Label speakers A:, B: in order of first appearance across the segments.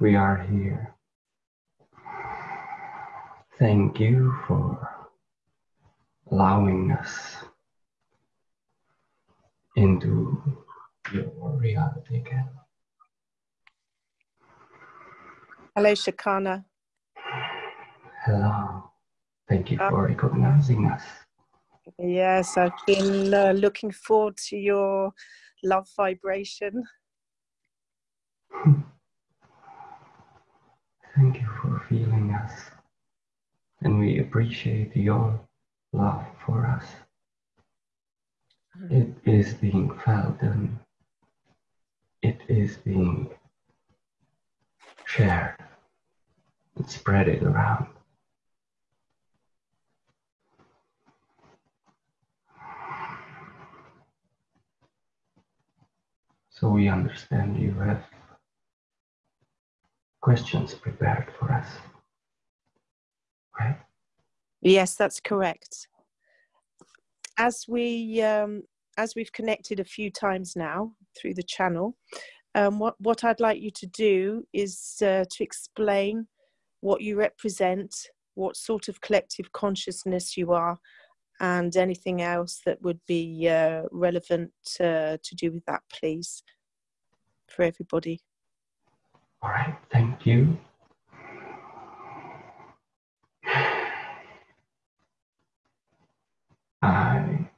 A: we are here. Thank you for allowing us into your reality again.
B: Hello, Shakana.
A: Hello. Thank you for recognizing us.
B: Yes, I've been uh, looking forward to your love vibration.
A: Thank you for feeling us. And we appreciate your love for us. It is being felt and it is being shared and spread it around. So we understand you have questions prepared for us, right?
B: Yes, that's correct. As we um, as we've connected a few times now through the channel, um, what what I'd like you to do is uh, to explain what you represent, what sort of collective consciousness you are, and anything else that would be uh, relevant uh, to do with that, please, for everybody.
A: All right, thank you. I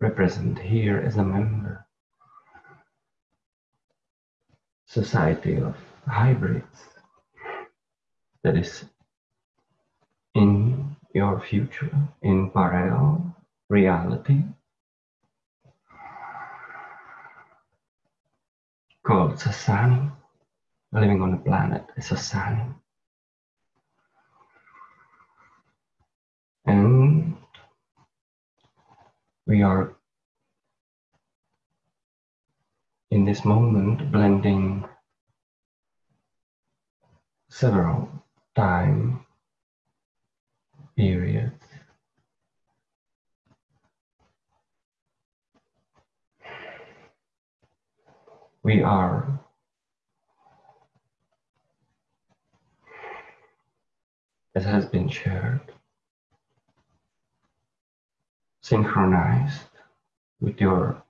A: represent here as a member society of hybrids that is in your future in parallel reality called Sasani, living on a planet is Sasani. And we are in this moment blending several time periods we are as has been shared synchronized with your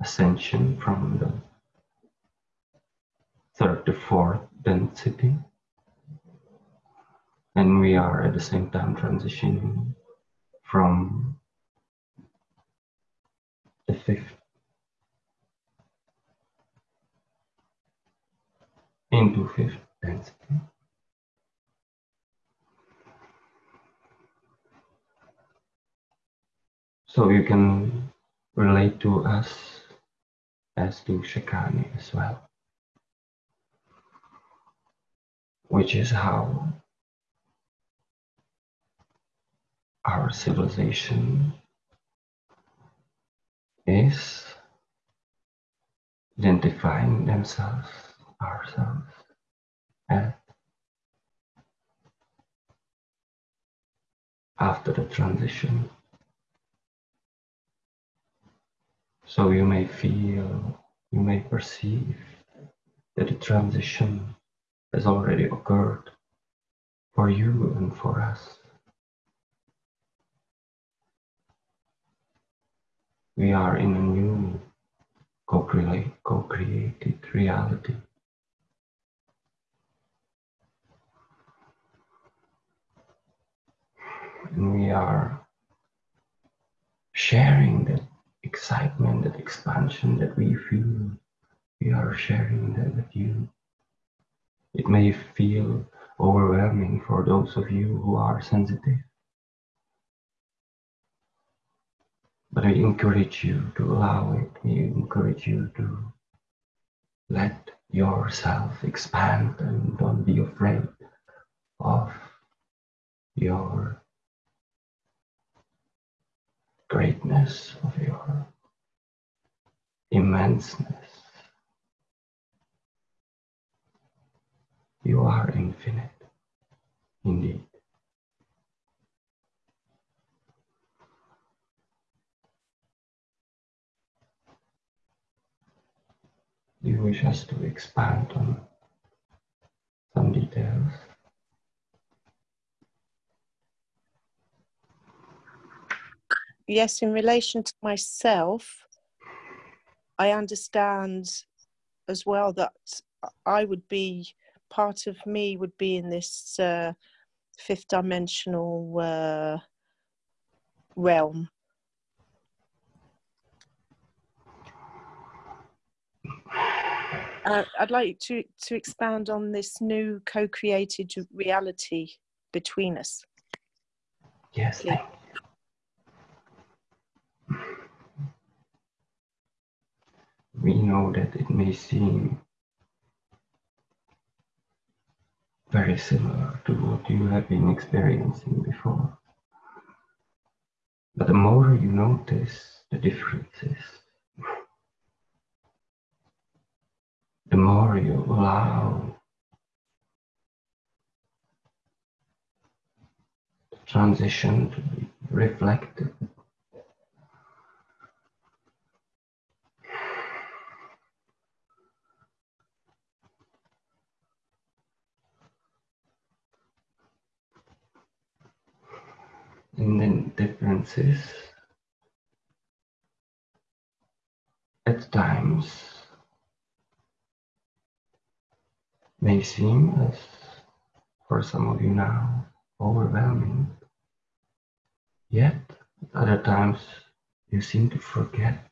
A: ascension from the third to fourth density. And we are at the same time transitioning from the fifth into fifth density. So you can relate to us as to Shakani as well, which is how our civilization is identifying themselves, ourselves, as after the transition So you may feel, you may perceive that the transition has already occurred for you and for us. We are in a new co-created reality. And we are sharing that excitement, that expansion that we feel, we are sharing that with you. It may feel overwhelming for those of you who are sensitive. But I encourage you to allow it. I encourage you to let yourself expand and don't be afraid of your greatness, of your immenseness. You are infinite, indeed. Do you wish us to expand on some details?
B: Yes, in relation to myself, I understand as well that I would be part of me would be in this uh, fifth dimensional uh, realm. Uh, I'd like to to expand on this new co-created reality between us.
A: Yes, thank We know that it may seem very similar to what you have been experiencing before. But the more you notice the differences, the more you allow the transition to be reflected. And then differences at times may seem as for some of you now overwhelming. Yet at other times you seem to forget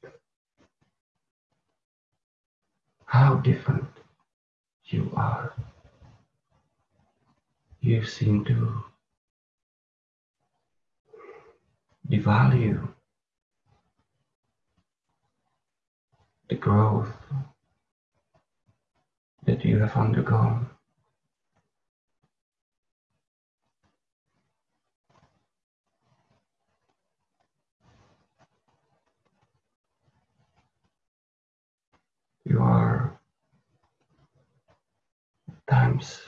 A: how different you are. You seem to devalue the growth that you have undergone. You are times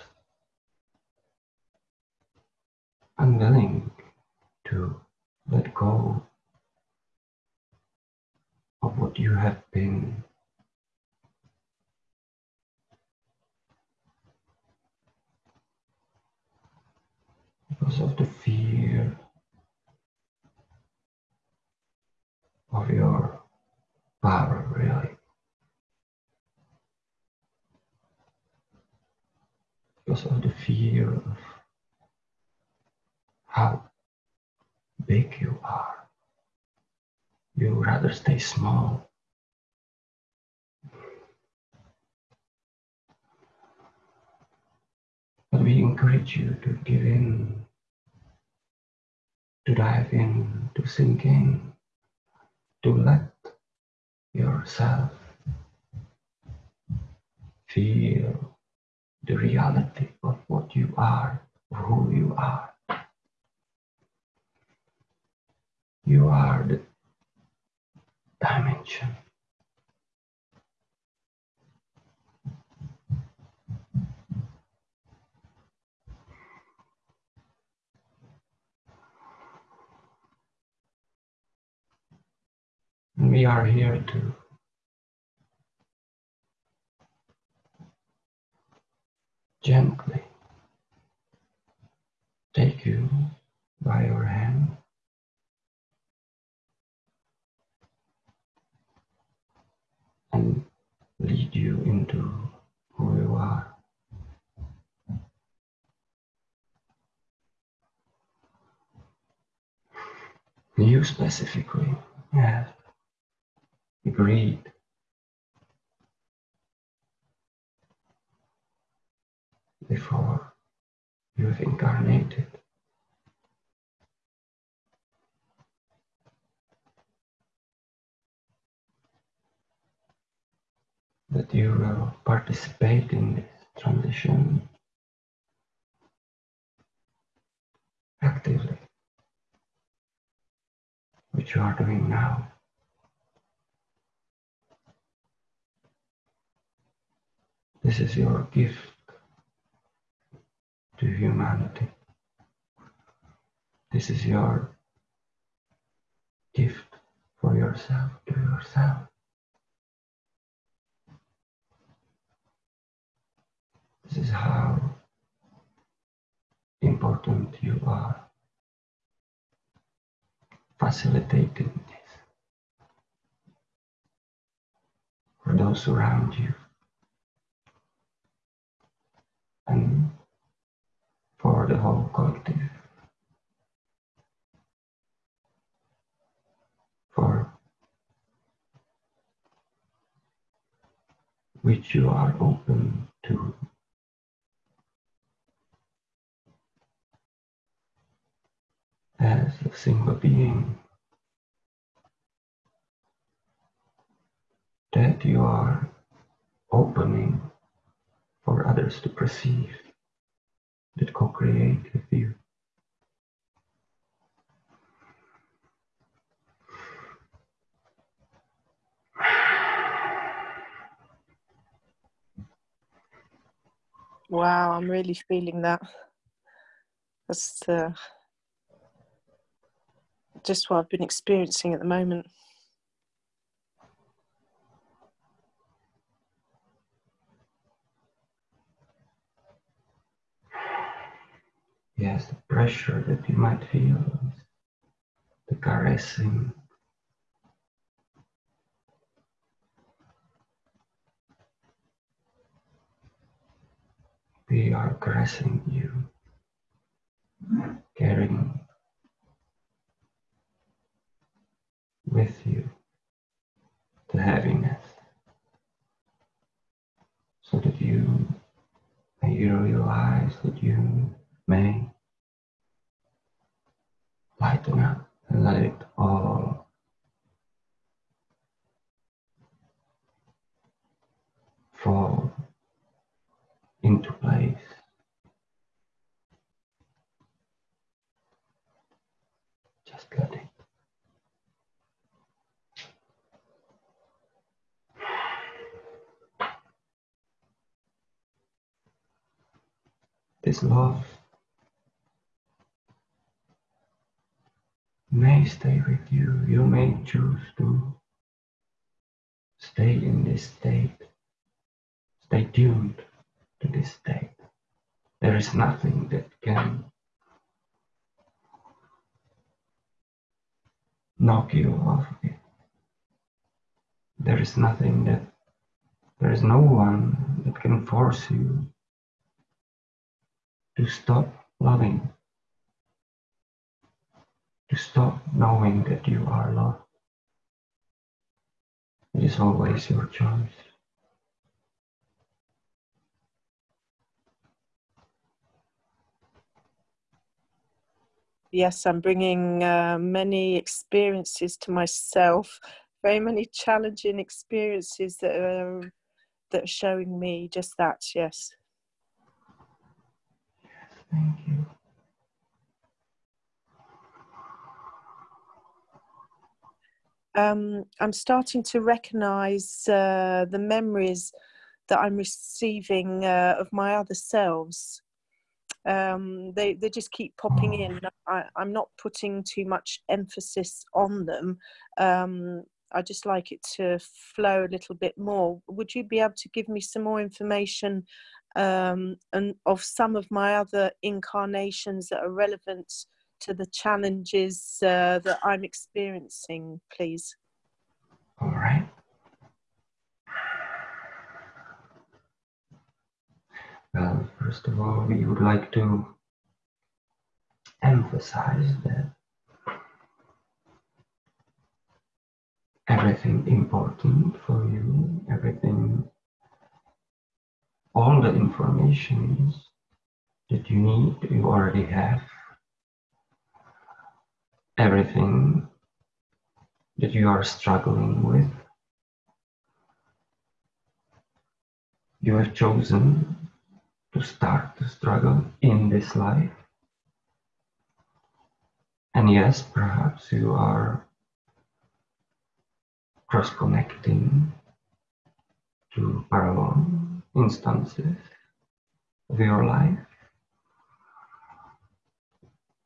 A: unwilling to let go of what you have been. Because of the fear of your power, really. Because of the fear of how big you are. You rather stay small. But we encourage you to give in, to dive in, to sink in, to let yourself feel the reality of what you are, who you are. You are the dimension. We are here to gently take you by your hand and lead you into who you are. You specifically? Have agreed. Before you have incarnated. That you will participate in this transition actively, which you are doing now. This is your gift to humanity. This is your gift for yourself to yourself. This is how important you are. Facilitating this for those around you and for the whole collective. For which you are open to as a single being that you are opening for others to perceive that co-create with you.
B: Wow, I'm really feeling that. That's uh, just what I've been experiencing at the moment.
A: Yes, the pressure that you might feel, the caressing. We are caressing you, carrying with you the heaviness so that you may realize that you may lighten up and let it all fall into place. Just let it. This love may stay with you. You may choose to stay in this state. Stay tuned to this state. There is nothing that can knock you off it. There is nothing that, there is no one that can force you to stop loving, to stop knowing that you are loved. It is always your choice.
B: Yes, I'm bringing uh, many experiences to myself, very many challenging experiences that are, that are showing me just that, yes.
A: Thank you.
B: Um, I'm starting to recognize uh, the memories that I'm receiving uh, of my other selves. Um, they, they just keep popping in. I, I'm not putting too much emphasis on them. Um, I just like it to flow a little bit more. Would you be able to give me some more information um, and of some of my other incarnations that are relevant to the challenges uh, that I'm experiencing, please?
A: All right. Well, first of all, we would like to emphasize that everything important for you, everything, all the information that you need, you already have. Everything that you are struggling with, you have chosen to start the struggle in this life. And yes, perhaps you are cross connecting to parallel instances of your life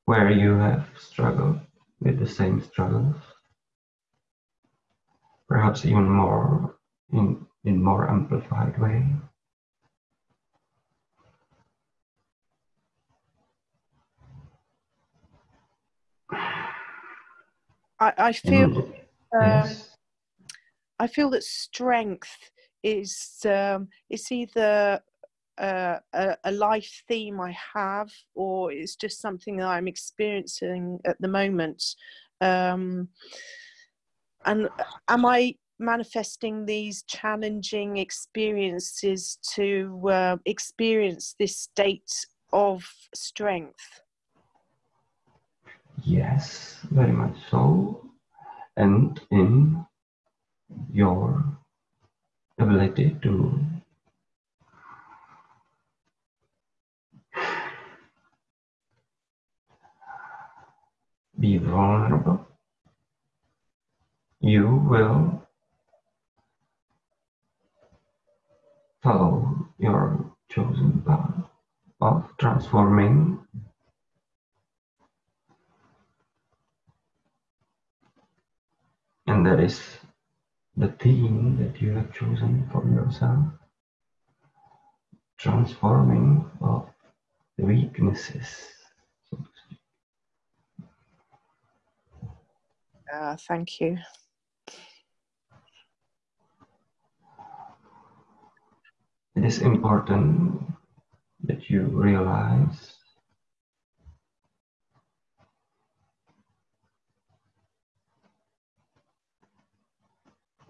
A: where you have struggled with the same struggles, perhaps even more in, in more amplified way.
B: I, I feel um,
A: yes.
B: I feel that strength is um, it's either uh, a, a life theme I have, or it's just something that I'm experiencing at the moment. Um, and am I manifesting these challenging experiences to uh, experience this state of strength?
A: Yes, very much so. And in your ability to be vulnerable, you will follow your chosen path of transforming And that is the theme that you have chosen for yourself. Transforming of the weaknesses. So to speak.
B: Uh, thank you.
A: It is important that you realize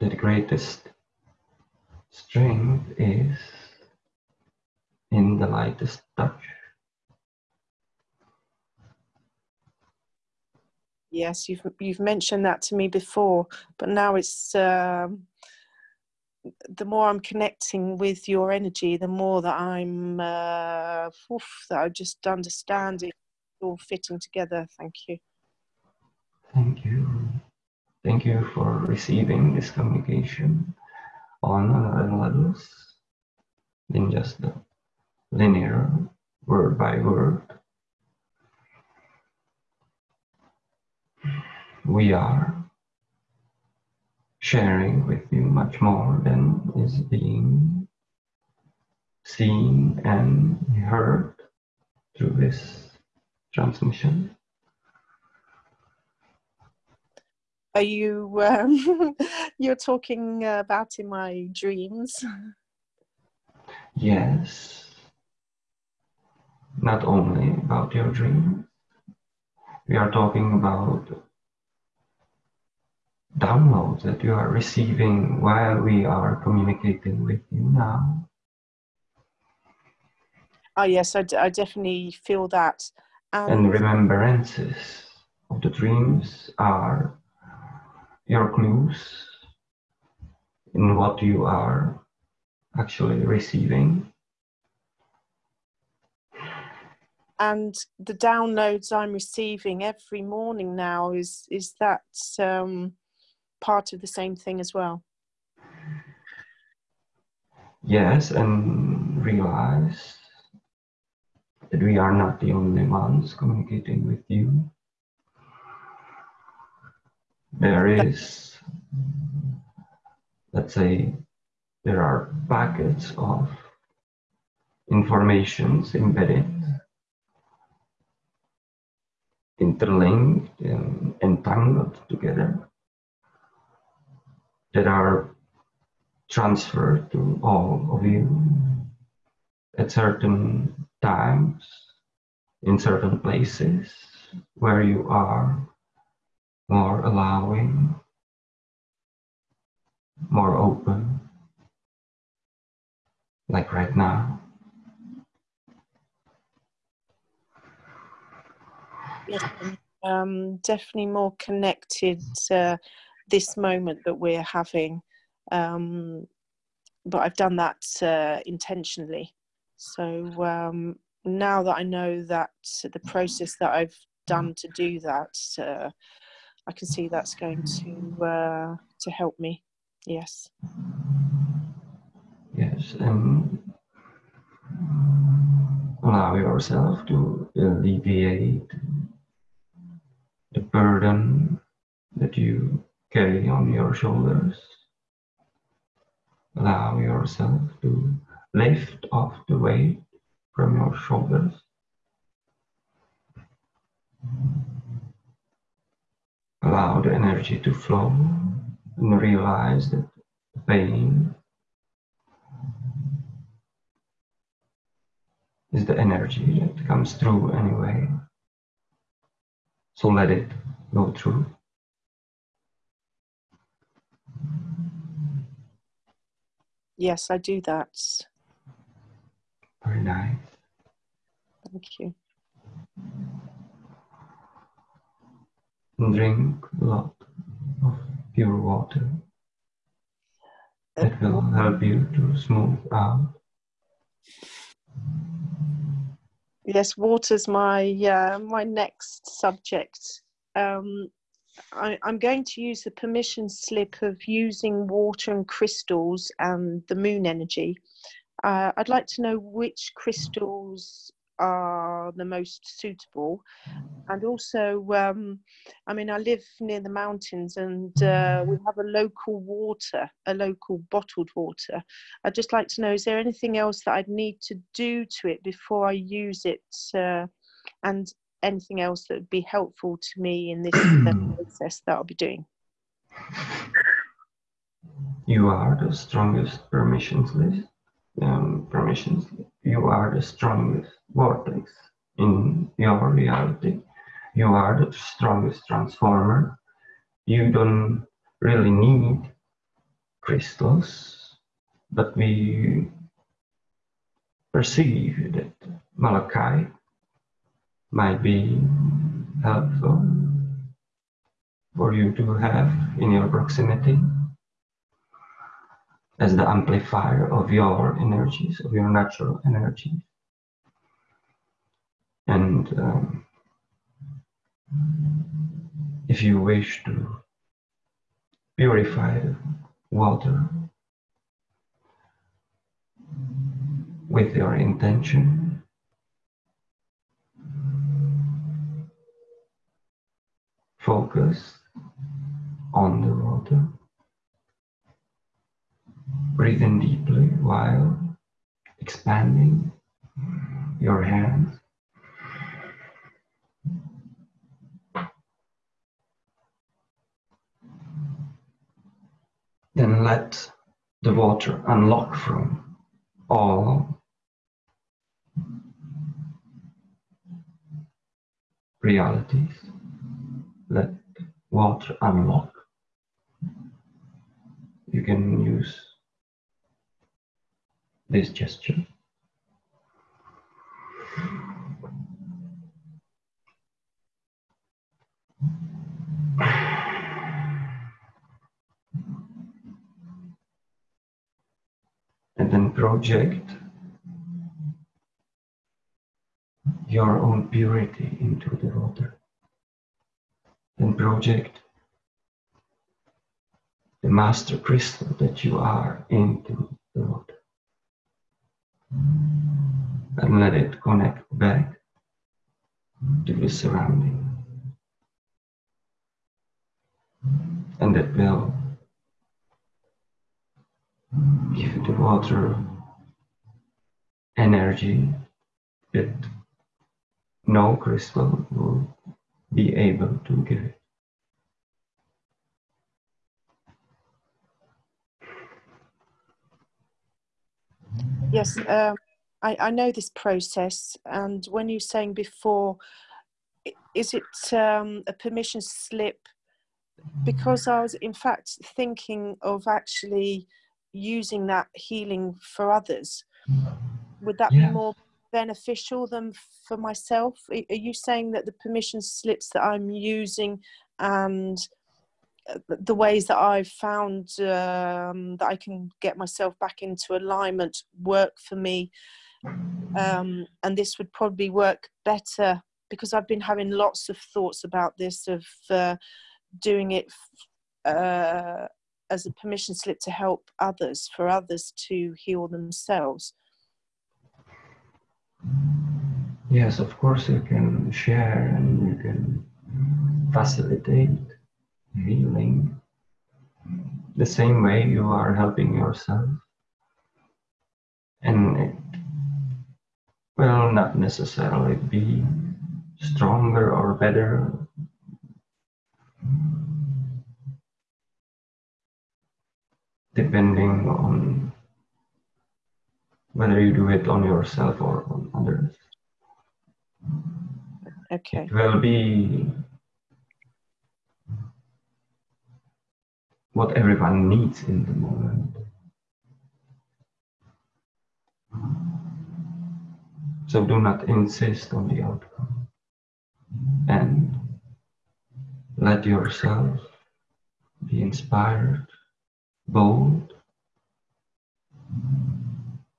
A: the greatest strength is in the lightest touch.
B: Yes, you've you've mentioned that to me before, but now it's um, the more I'm connecting with your energy, the more that I'm uh, oof, that I just understand it all fitting together. Thank you.
A: Thank you. Thank you for receiving this communication on another levels than just the linear word by word. We are sharing with you much more than is being seen and heard through this transmission.
B: Are you um, you're talking about in my dreams?
A: Yes, not only about your dream, we are talking about downloads that you are receiving while we are communicating with you now.
B: Oh yes, I, d- I definitely feel that.
A: And remembrances of the dreams are your clues in what you are actually receiving.
B: and the downloads I'm receiving every morning now is is that um, part of the same thing as well.
A: Yes, and realize that we are not the only ones communicating with you. There is, let's say, there are packets of informations embedded, interlinked, and entangled together that are transferred to all of you at certain times, in certain places where you are more allowing, more open, like right now.
B: Yes, um, definitely more connected to this moment that we're having. Um, but I've done that uh, intentionally. So um, now that I know that the process that I've done to do that, uh, I can see that's going to uh, to help me. Yes.
A: Yes, and allow yourself to alleviate the burden that you carry on your shoulders. Allow yourself to lift off the weight from your shoulders. Allow the energy to flow and realize that the pain is the energy that comes through anyway. So let it go through.
B: Yes, I do that.
A: Very nice.
B: Thank you.
A: Drink a lot of pure water. It will help you to smooth out.
B: Yes, water's my uh, my next subject. Um, I, I'm going to use the permission slip of using water and crystals and the moon energy. Uh, I'd like to know which crystals are the most suitable. And also um, i mean i live near the mountains and uh, we have a local water a local bottled water. I'd just like to know is there anything else that i'd need to do to it before i use it uh, and anything else that would be helpful to me in this process that i'll be doing?
A: You are the strongest permissions list um, permissions you are the strongest vortex in your reality. You are the strongest transformer. You don't really need crystals, but we perceive that malachite might be helpful for you to have in your proximity as the amplifier of your energies, of your natural energies. And um, if you wish to purify the water with your intention, focus on the water. Breathe in deeply while expanding your hands. Then let the water unlock from all realities. Let water unlock. You can use this gesture. And then project your own purity into the water. Then project the master crystal that you are into the water. And let it connect back to the surrounding. And it will give the water energy that no crystal will be able to give it.
B: Yes, um, I, I know this process. And when you're saying before, is it um, a permission slip? Because I was, in fact, thinking of actually using that healing for others. Would that
A: Yes.
B: be more beneficial than for myself? Are you saying that the permission slips that I'm using and the ways that I've found um, that I can get myself back into alignment work for me. Um, and this would probably work better because I've been having lots of thoughts about this of uh, doing it uh, as a permission slip to help others, for others to heal themselves.
A: Yes, of course, you can share and you can facilitate healing the same way you are helping yourself. And it will not necessarily be stronger or better. Depending on whether you do it on yourself or on others.
B: Okay.
A: It will be what everyone needs in the moment. So do not insist on the outcome and let yourself be inspired, bold,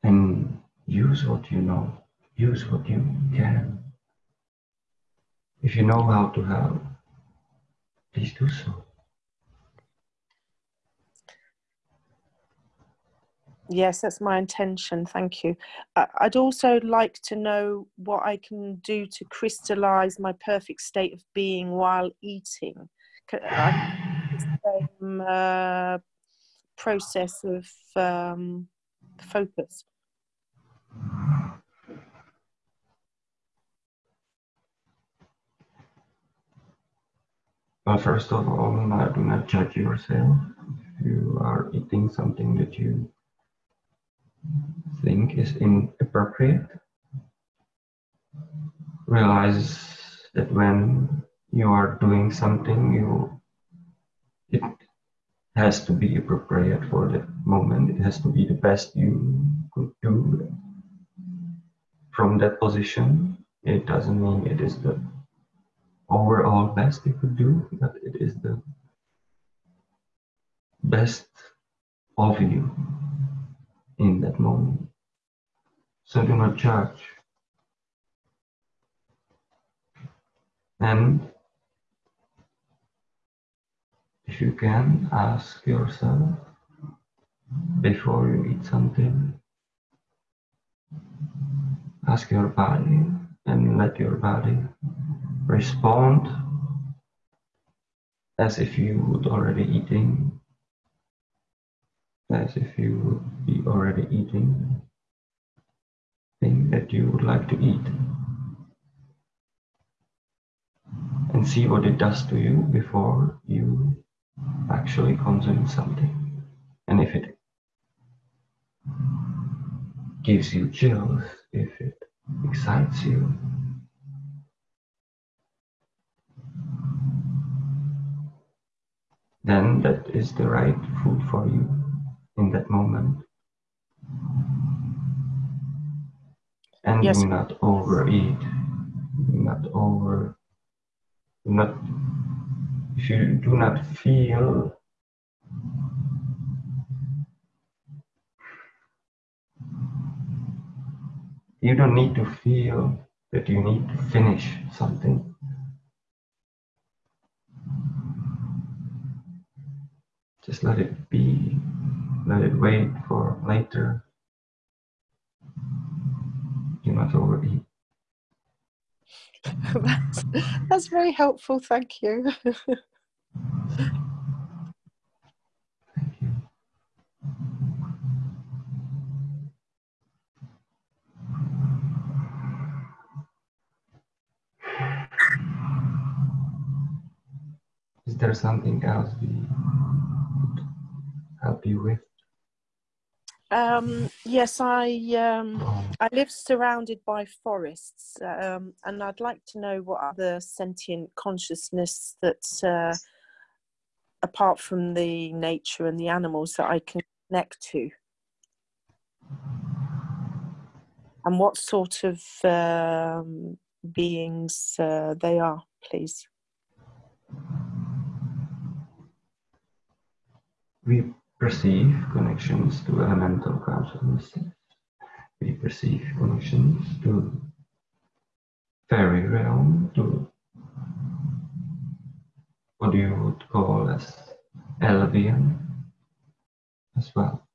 A: and use what you know, use what you can. If you know how to help, please do so.
B: Yes, that's my intention. Thank you. I'd also like to know what I can do to crystallize my perfect state of being while eating. the same uh, process of um, focus.
A: Well, first of all, do not judge yourself. You are eating something that you think is inappropriate, realize that when you are doing something, you it has to be appropriate for that moment. It has to be the best you could do from that position. It doesn't mean it is the overall best you could do, but it is the best of you in that moment. So do not judge. And if you can, ask yourself before you eat something, ask your body and let your body respond as if you would already eating, as if you would be already eating thing that you would like to eat. And see what it does to you before you actually consume something. And if it gives you chills, if it excites you, then that is the right food for you in that moment. And
B: yes.
A: do not overeat, do not over, do not, if you do not feel you don't need to feel that you need to finish something. Just let it be, let it wait for later. Do not overeat.
B: that's, that's very helpful, thank you.
A: Thank you. Is there something else we could help you with?
B: Um, yes, I um, I live surrounded by forests, um, and I'd like to know what other sentient consciousness that, uh, apart from the nature and the animals, that I can connect to, and what sort of um, beings uh, they are, please.
A: We perceive connections to elemental consciousnesses. We perceive connections to fairy realm, to what you would call as Elvian as well.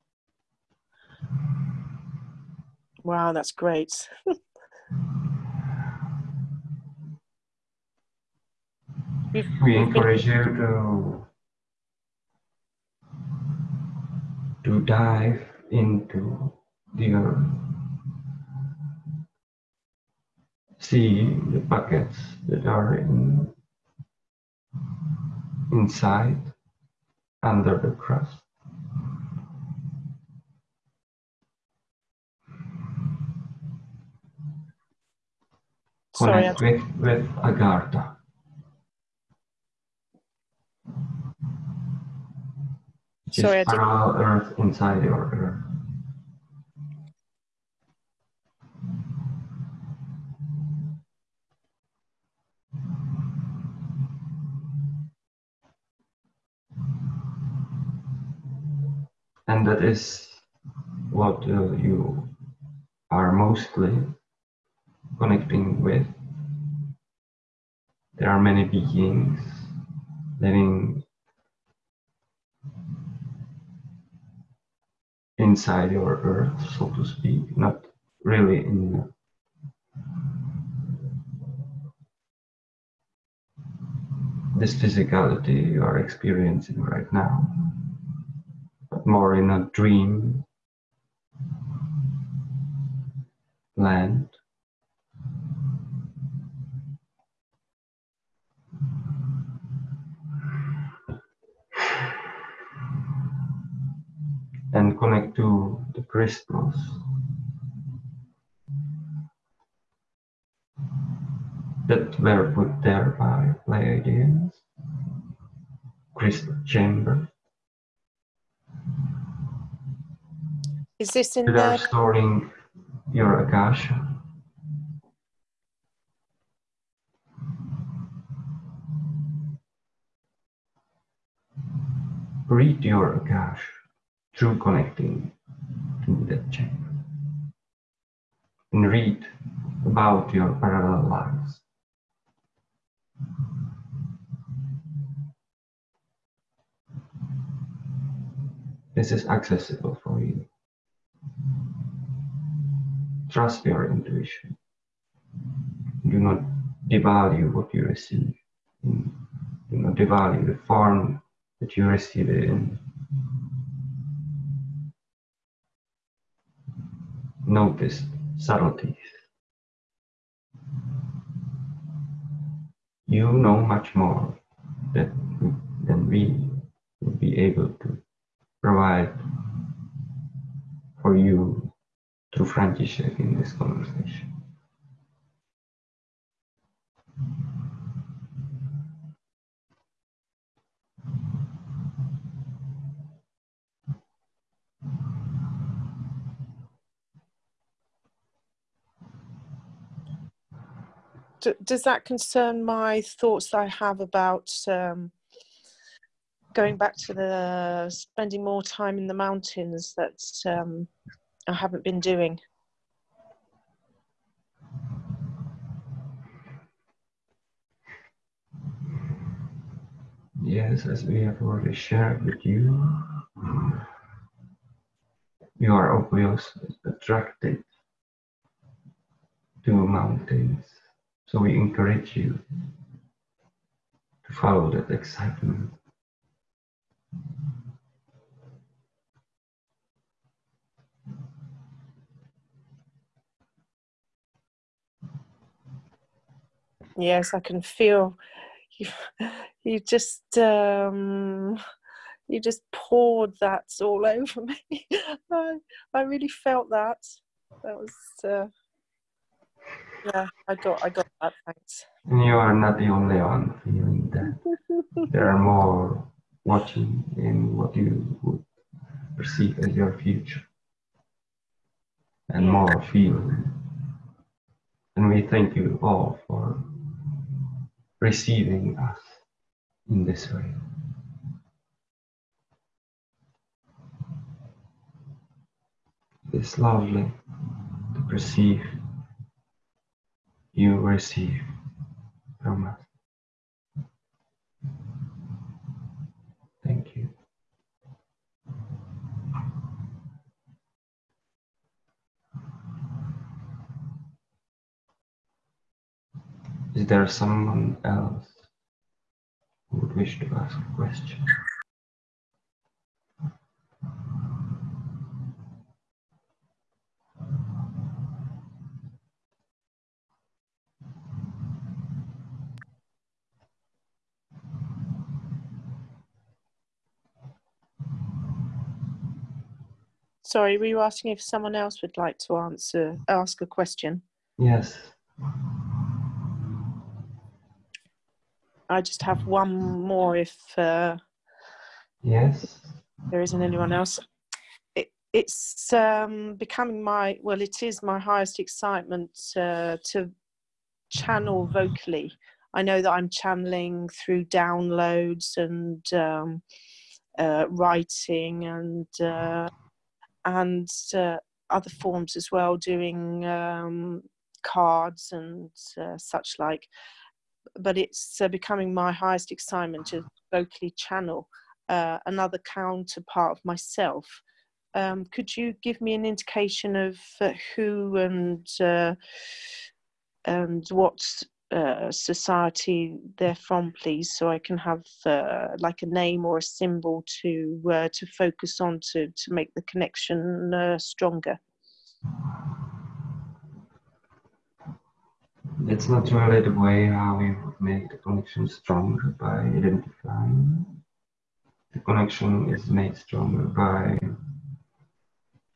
B: Wow, that's great.
A: We encourage you to to dive into the earth. See the buckets that are in, inside, under the crust.
B: Sorry,
A: connect with, with Agartha.
B: Sorry,
A: parallel earth inside your earth. And that is what uh, you are mostly connecting with. There are many beings living inside your earth, so to speak, not really in this physicality you are experiencing right now, but more in a dream land. And connect to the crystals. That were put there by Pleiadians. Crystal chamber.
B: is this in
A: That are
B: the
A: storing your akasha. Read your akasha through connecting to that chamber. And read about your parallel lives. This is accessible for you. Trust your intuition. Do not devalue what you receive. Do not devalue the form that you receive it in. Notice subtleties. You know much more that, than we will be able to provide for you through František in this conversation.
B: Does that concern my thoughts I have about um, going back to the spending more time in the mountains that um, I haven't been doing?
A: Yes, as we have already shared with you, you are obviously attracted to mountains. So we encourage you to follow that excitement.
B: Yes, I can feel you. You just um, you just poured that all over me. I, I really felt that. That was uh, yeah. I got I got that. Thanks.
A: And you are not the only one feeling that. There are more watching in what you would perceive as your future. And more feeling. And we thank you all for receiving us in this way. It's lovely to perceive you receive from us. Thank you. Is there someone else who would wish to ask a question?
B: Sorry, were you asking if someone else would like to answer ask a question?
A: Yes.
B: I just have one more if uh,
A: Yes.
B: there isn't anyone else. It, it's um, becoming my, well, it is my highest excitement uh, to channel vocally. I know that I'm channeling through downloads and um, uh, writing and uh, and uh, other forms as well, doing um, cards and uh, such like. But it's uh, becoming my highest excitement to vocally channel uh, another counterpart of myself. Um, could you give me an indication of uh, who and uh, and what uh, society they're from, please, so I can have uh, like a name or a symbol to uh, to focus on to to make the connection uh, stronger.
A: That's not really the way how we make the connection stronger by identifying. The connection is made stronger by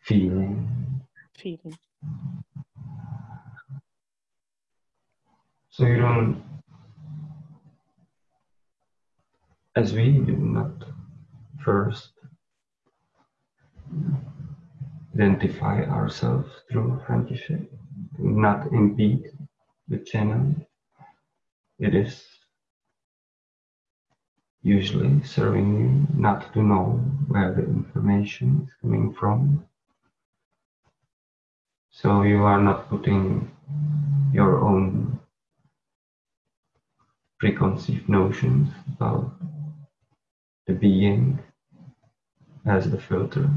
A: feeling.
B: Feeling.
A: So you don't, as we do not first identify ourselves through friendship, not impede the channel. It is usually serving you not to know where the information is coming from. So you are not putting your own preconceived notions about the being as the filter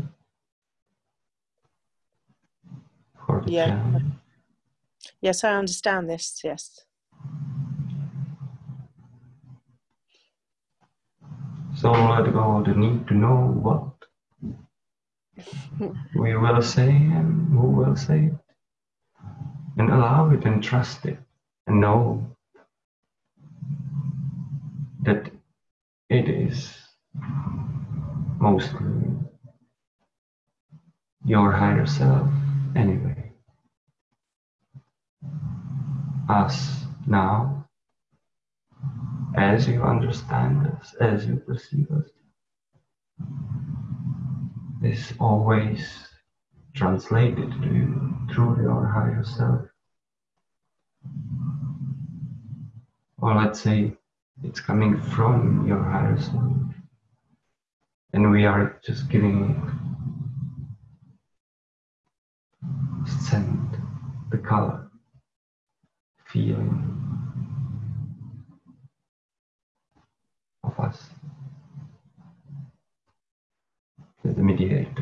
A: for the
B: Yeah.
A: channel.
B: Yes, I understand this. Yes.
A: So let go the need to know what we will say and who will say it. And allow it and trust it and know that it is mostly your higher self anyway. Us now, as you understand us, as you perceive us, is always translated to you through your higher self. Or let's say it's coming from your higher self. And we are just giving scent, the color, feeling of us. The mediator.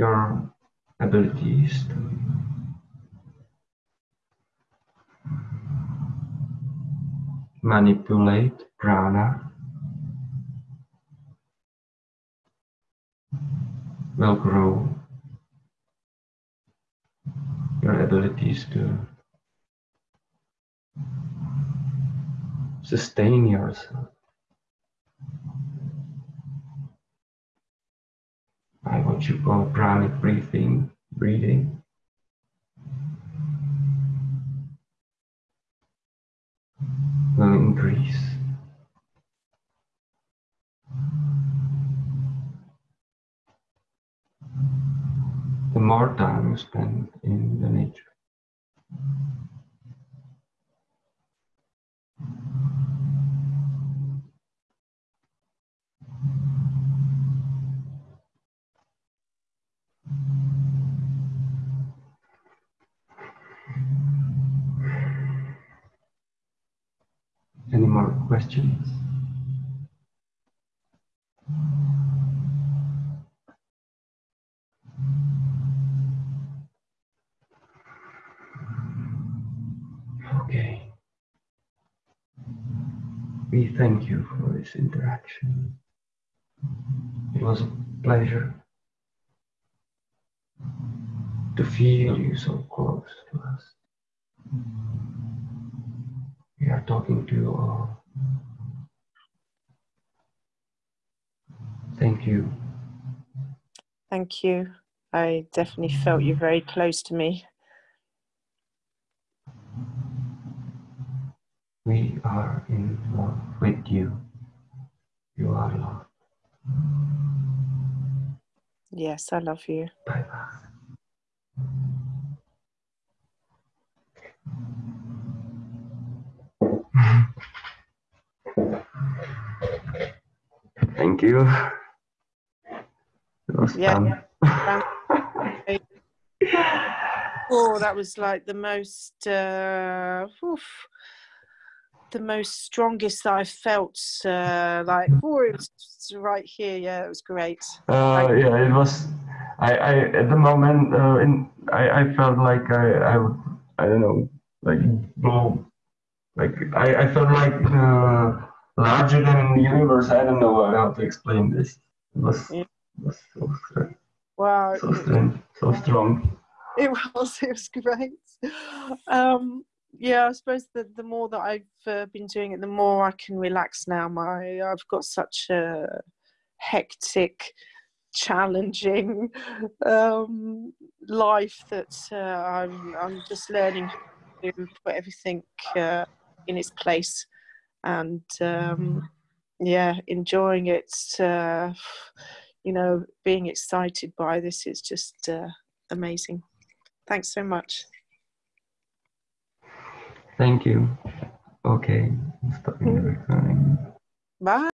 A: Your abilities to manipulate prana will grow. Your abilities to sustain yourself by what you call pranic breathing, breathing. Will increase. The more time you spend in the nature. Questions? Okay. We thank you for this interaction. It was a pleasure to feel you so close to us. We are talking to you all. Thank you.
B: Thank you. I definitely felt you very close to me.
A: We are in love with you. You are loved.
B: Yes, I love you.
A: Bye bye. Thank you. It was
B: Yeah. Oh, that was like the most, uh, oof, the most strongest that I felt. Uh, like, oh, it was right here. Yeah, it was great.
A: Uh, yeah, it was. I, I at the moment, uh, in I, I felt like I, I would, I don't know, like blow, like I, I felt like uh, larger than the universe. I don't know how to explain this. It was,
B: Yeah.
A: Was so,
B: Wow,
A: so strange, so strong.
B: it was. It was great. Um, yeah, I suppose that the more that I've uh, been doing it, the more I can relax now. My I've got such a hectic, challenging um, life that uh, I'm I'm just learning to put everything uh, in its place, and um, yeah, enjoying it. Uh, you know, being excited by this is just uh, amazing. Thanks so much.
A: Thank you. Okay, stopping the recording.
B: Bye.